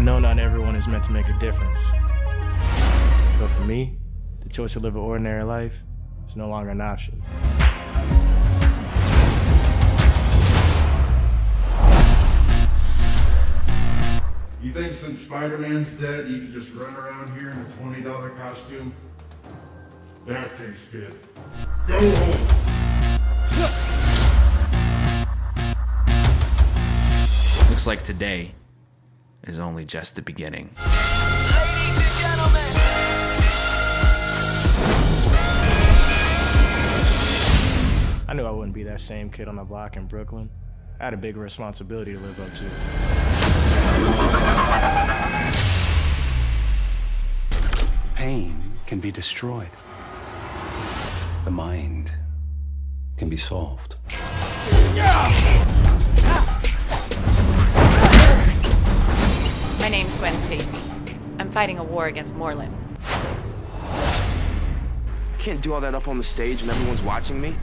I know not everyone is meant to make a difference. But for me, the choice to live an ordinary life is no longer an option. You think since Spider-Man's dead, you can just run around here in a $20 costume? That tastes good. Go home! Looks like today is only just the beginning. Ladies and gentlemen. I knew I wouldn't be that same kid on the block in Brooklyn. I had a bigger responsibility to live up to. Pain can be destroyed. The mind can be solved. My name's Gwen Stacy. I'm fighting a war against Morlun. Can't do all that up on the stage and everyone's watching me.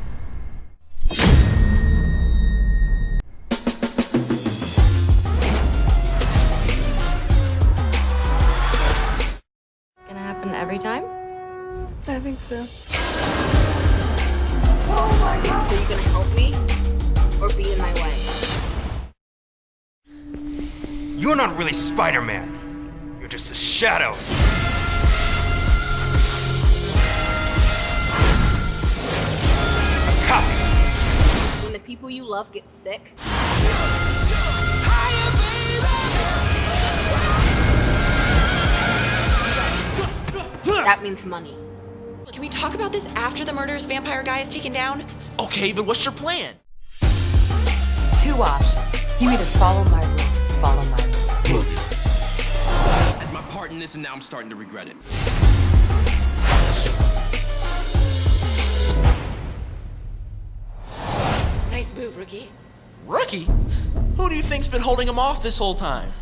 Gonna happen every time? I think so. Oh my god! So you gonna help me? Or be in my way? You're not really Spider-Man. You're just a shadow. A copy. When the people you love get sick. That means money. Can we talk about this after the murderous vampire guy is taken down? Okay, but what's your plan? Two options. You either follow my rules, follow my rules. I part in this and now I'm starting to regret it. Nice move, Rookie. Rookie? Who do you think's been holding him off this whole time?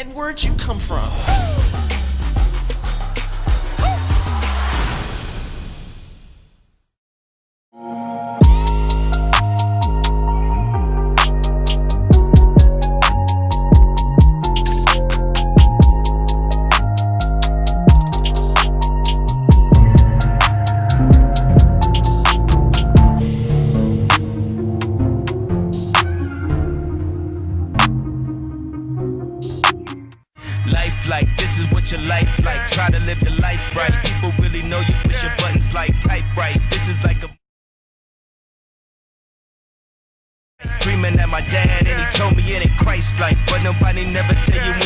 And where'd you come from? What your life like. Try to live the life right. People really know you push your buttons like type right. This is like a dreaming at my dad and he told me it ain't Christ like, but nobody never tell you